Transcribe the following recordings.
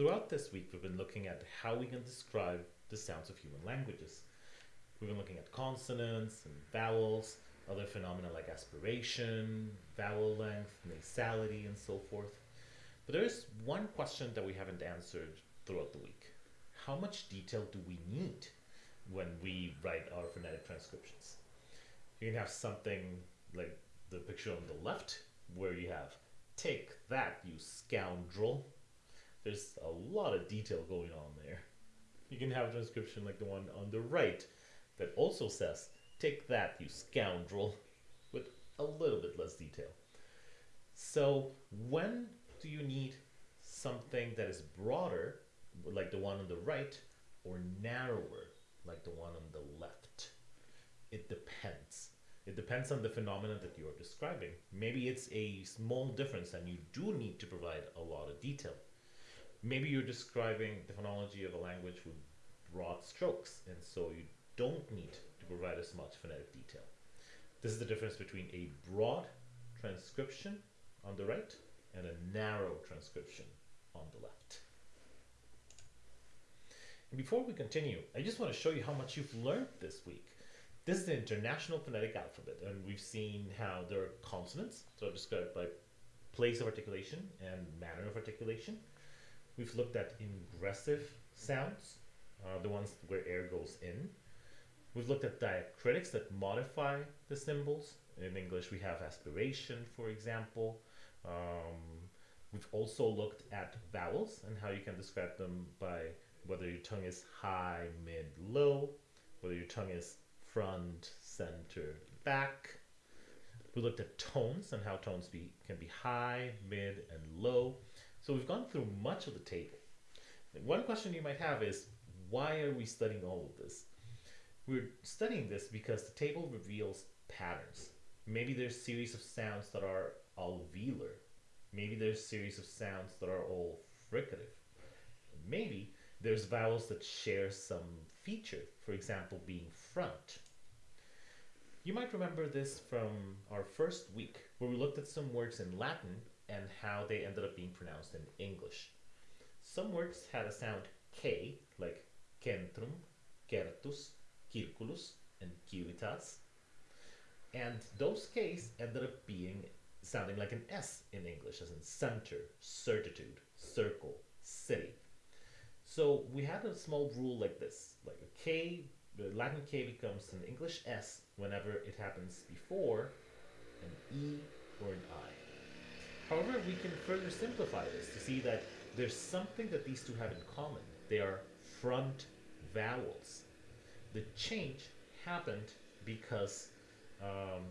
Throughout this week, we've been looking at how we can describe the sounds of human languages. We've been looking at consonants and vowels, other phenomena like aspiration, vowel length, nasality, and so forth. But there is one question that we haven't answered throughout the week. How much detail do we need when we write our phonetic transcriptions? You can have something like the picture on the left, where you have, take that, you scoundrel. There's a lot of detail going on there. You can have a transcription like the one on the right that also says, take that, you scoundrel, with a little bit less detail. So when do you need something that is broader, like the one on the right, or narrower, like the one on the left? It depends. It depends on the phenomenon that you're describing. Maybe it's a small difference and you do need to provide a lot of detail. Maybe you're describing the phonology of a language with broad strokes, and so you don't need to provide as much phonetic detail. This is the difference between a broad transcription on the right and a narrow transcription on the left. And before we continue, I just want to show you how much you've learned this week. This is the International Phonetic Alphabet, and we've seen how there are consonants, so described by place of articulation and manner of articulation. We've looked at ingressive sounds, uh, the ones where air goes in. We've looked at diacritics that modify the symbols. In English, we have aspiration, for example. Um, we've also looked at vowels and how you can describe them by whether your tongue is high, mid, low, whether your tongue is front, center, back. We looked at tones and how tones be, can be high, mid, and low. So we've gone through much of the table. One question you might have is, why are we studying all of this? We're studying this because the table reveals patterns. Maybe there's a series of sounds that are alveolar. Maybe there's a series of sounds that are all fricative. Maybe there's vowels that share some feature, for example, being front. You might remember this from our first week, where we looked at some words in Latin and how they ended up being pronounced in English. Some words had a sound K, like centrum, certus, circulus, and civitas. And those Ks ended up being sounding like an S in English, as in center, certitude, circle, city. So we had a small rule like this, like a K, the Latin K becomes an English S whenever it happens before an E or an I. However, we can further simplify this to see that there's something that these two have in common. They are front vowels. The change happened because um,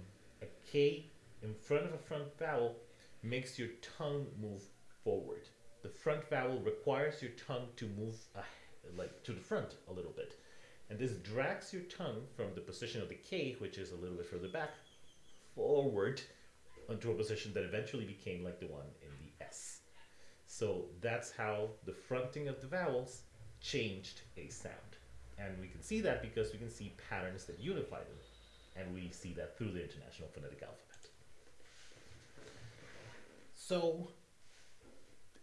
a K in front of a front vowel makes your tongue move forward the front vowel requires your tongue to move uh, like to the front a little bit. And this drags your tongue from the position of the K, which is a little bit further back, forward onto a position that eventually became like the one in the S. So that's how the fronting of the vowels changed a sound. And we can see that because we can see patterns that unify them. And we see that through the International Phonetic Alphabet. So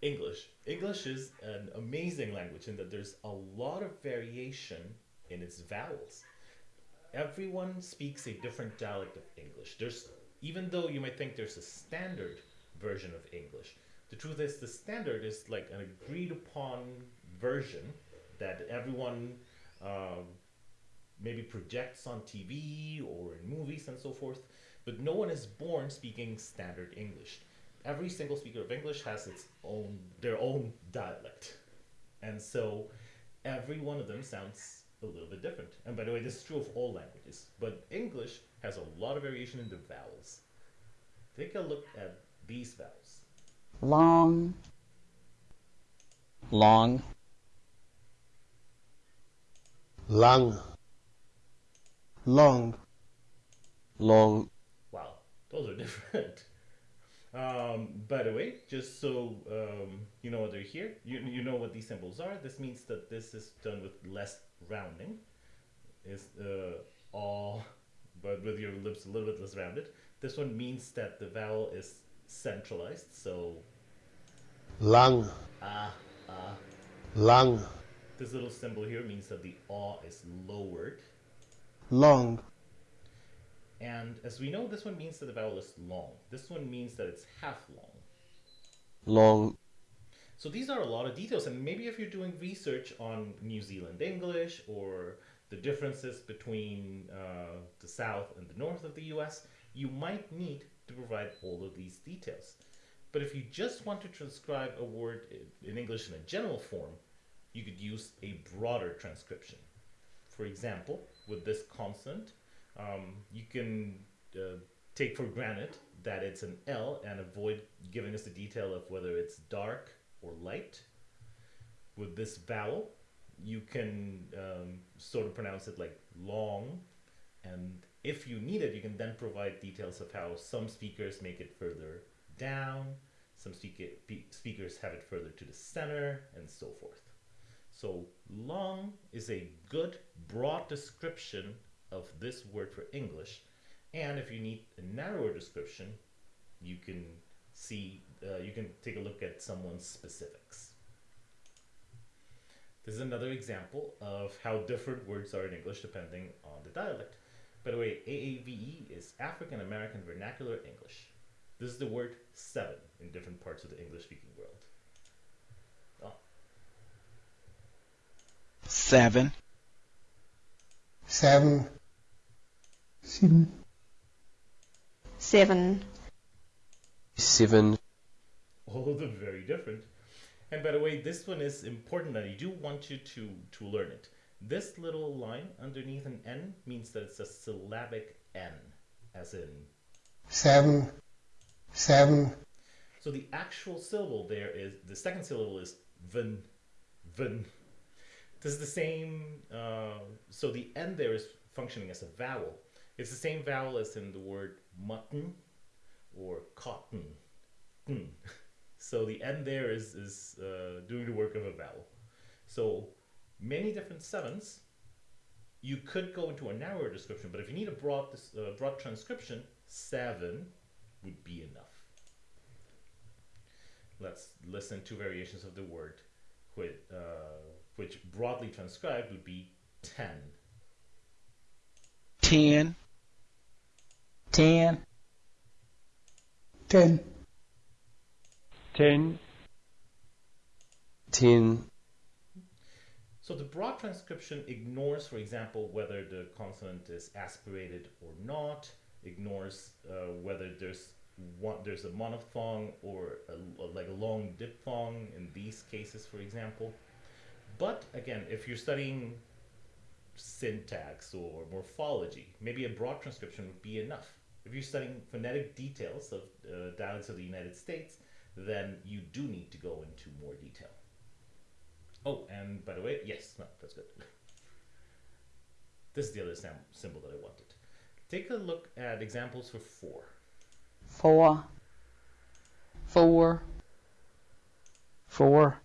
English. English is an amazing language in that there's a lot of variation in its vowels. Everyone speaks a different dialect of English. There's even though you might think there's a standard version of English, the truth is the standard is like an agreed upon version that everyone uh, maybe projects on TV or in movies and so forth, but no one is born speaking standard English. Every single speaker of English has its own their own dialect, and so every one of them sounds a little bit different. And by the way, this is true of all languages, but English has a lot of variation in the vowels. Take a look at these vowels. Long. Long. Long. Long. Long. Wow, those are different. Um, by the way, just so um, you know what they're here, you, you know what these symbols are. This means that this is done with less rounding. Is uh, all, but with your lips a little bit less rounded. This one means that the vowel is centralized. So Lang. ah ah lang, This little symbol here means that the aw is lowered. long, And as we know, this one means that the vowel is long. This one means that it's half long. long, So these are a lot of details, and maybe if you're doing research on New Zealand English or the differences between uh, the south and the north of the US, you might need to provide all of these details. But if you just want to transcribe a word in English in a general form, you could use a broader transcription. For example, with this consonant, um, you can uh, take for granted that it's an L and avoid giving us the detail of whether it's dark or light. With this vowel, you can um, sort of pronounce it like long, and if you need it, you can then provide details of how some speakers make it further down, some speak- pe- speakers have it further to the center, and so forth. So, long is a good, broad description of this word for English. And if you need a narrower description, you can see, uh, you can take a look at someone's specifics. This is another example of how different words are in English depending on the dialect. By the way, AAVE is African American Vernacular English. This is the word seven in different parts of the English speaking world. Oh, seven, seven, seven, seven, seven, all of them very different. And by the way, this one is important, and I do want you to to learn it. This little line underneath an N means that it's a syllabic N, as in. seven, seven, So the actual syllable there is the second syllable is vn, vn. This is the same. Uh, so the N there is functioning as a vowel. It's the same vowel as in the word mutton or cotton. Hmm. So the N there is is uh, doing the work of a vowel. So many different sevens. You could go into a narrower description, but if you need a broad uh, broad transcription, seven would be enough. Let's listen to variations of the word, with, uh, which broadly transcribed would be ten. 10. 10. 10. 10. 10. So the broad transcription ignores, for example, whether the consonant is aspirated or not, ignores uh, whether there's one, there's a monophthong or a, like a long diphthong in these cases, for example. But again, if you're studying syntax or morphology, maybe a broad transcription would be enough. If you're studying phonetic details of uh, dialects of the United States, then you do need to go into more detail. Oh, and by the way, yes, no, that's good. This is the other symbol that I wanted. Take a look at examples for four. four, four, four,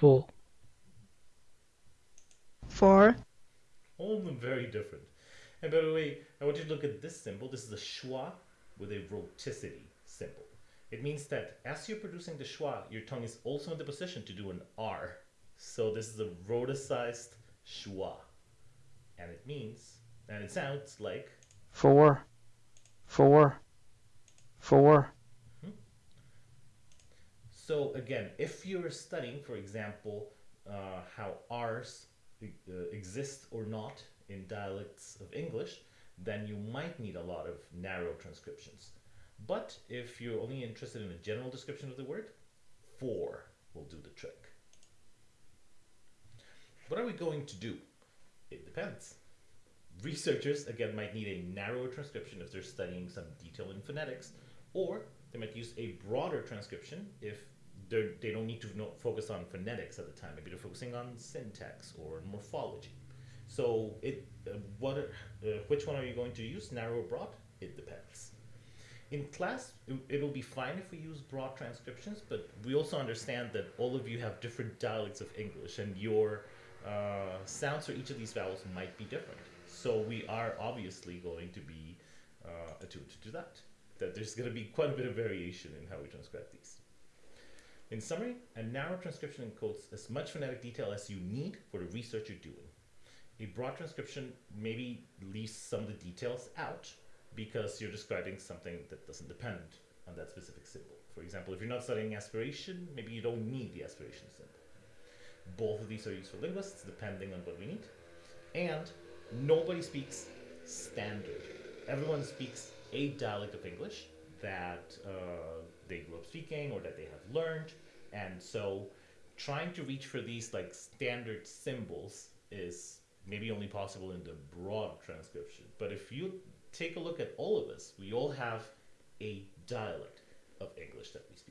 four, four, All of them very different. And by the way, I want you to look at this symbol. This is a schwa with a rhoticity symbol. It means that as you're producing the schwa, your tongue is also in the position to do an R. So this is a rhoticized schwa. And it means, and it sounds like four, four, four, So again, if you're studying, for example, uh, how R's uh, exist or not in dialects of English, then you might need a lot of narrow transcriptions. But if you're only interested in a general description of the word, four will do the trick. What are we going to do? It depends. Researchers, again, might need a narrower transcription if they're studying some detail in phonetics, or they might use a broader transcription if they don't need to know, focus on phonetics at the time. Maybe they're focusing on syntax or morphology. So, it uh, what uh, which one are you going to use, narrow or broad? It depends. In class, it, it'll be fine if we use broad transcriptions, but we also understand that all of you have different dialects of English, and your uh, sounds for each of these vowels might be different. So we are obviously going to be uh, attuned to that. That there's going to be quite a bit of variation in how we transcribe these. In summary, a narrow transcription encodes as much phonetic detail as you need for the research you're doing. A broad transcription maybe leaves some of the details out because you're describing something that doesn't depend on that specific symbol. For example, if you're not studying aspiration, maybe you don't need the aspiration symbol. Both of these are used for linguists depending on what we need. And nobody speaks standard. Everyone speaks a dialect of English that uh, they grew up speaking or that they have learned. And so trying to reach for these like standard symbols is maybe only possible in the broad transcription. But if you take a look at all of us, we all have a dialect of English that we speak.